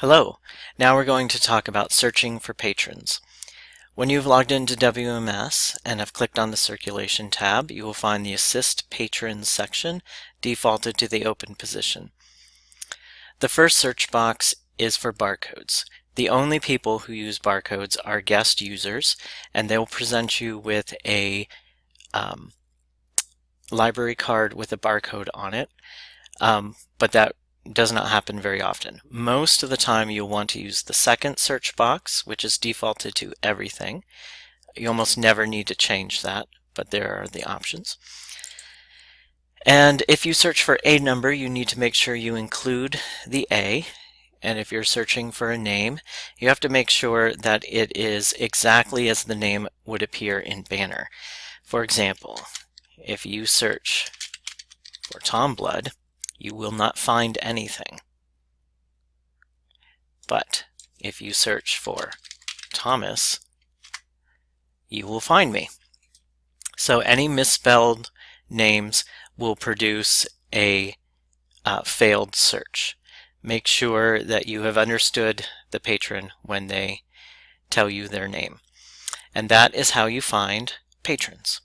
Hello, now we're going to talk about searching for patrons. When you've logged into WMS and have clicked on the Circulation tab, you will find the Assist Patrons section defaulted to the open position. The first search box is for barcodes. The only people who use barcodes are guest users, and they'll present you with a um, library card with a barcode on it, um, but that does not happen very often. Most of the time you'll want to use the second search box, which is defaulted to everything. You almost never need to change that, but there are the options. And if you search for a number, you need to make sure you include the A. And if you're searching for a name, you have to make sure that it is exactly as the name would appear in Banner. For example, if you search for Tom Blood, you will not find anything. But if you search for Thomas, you will find me. So any misspelled names will produce a uh, failed search. Make sure that you have understood the patron when they tell you their name. And that is how you find patrons.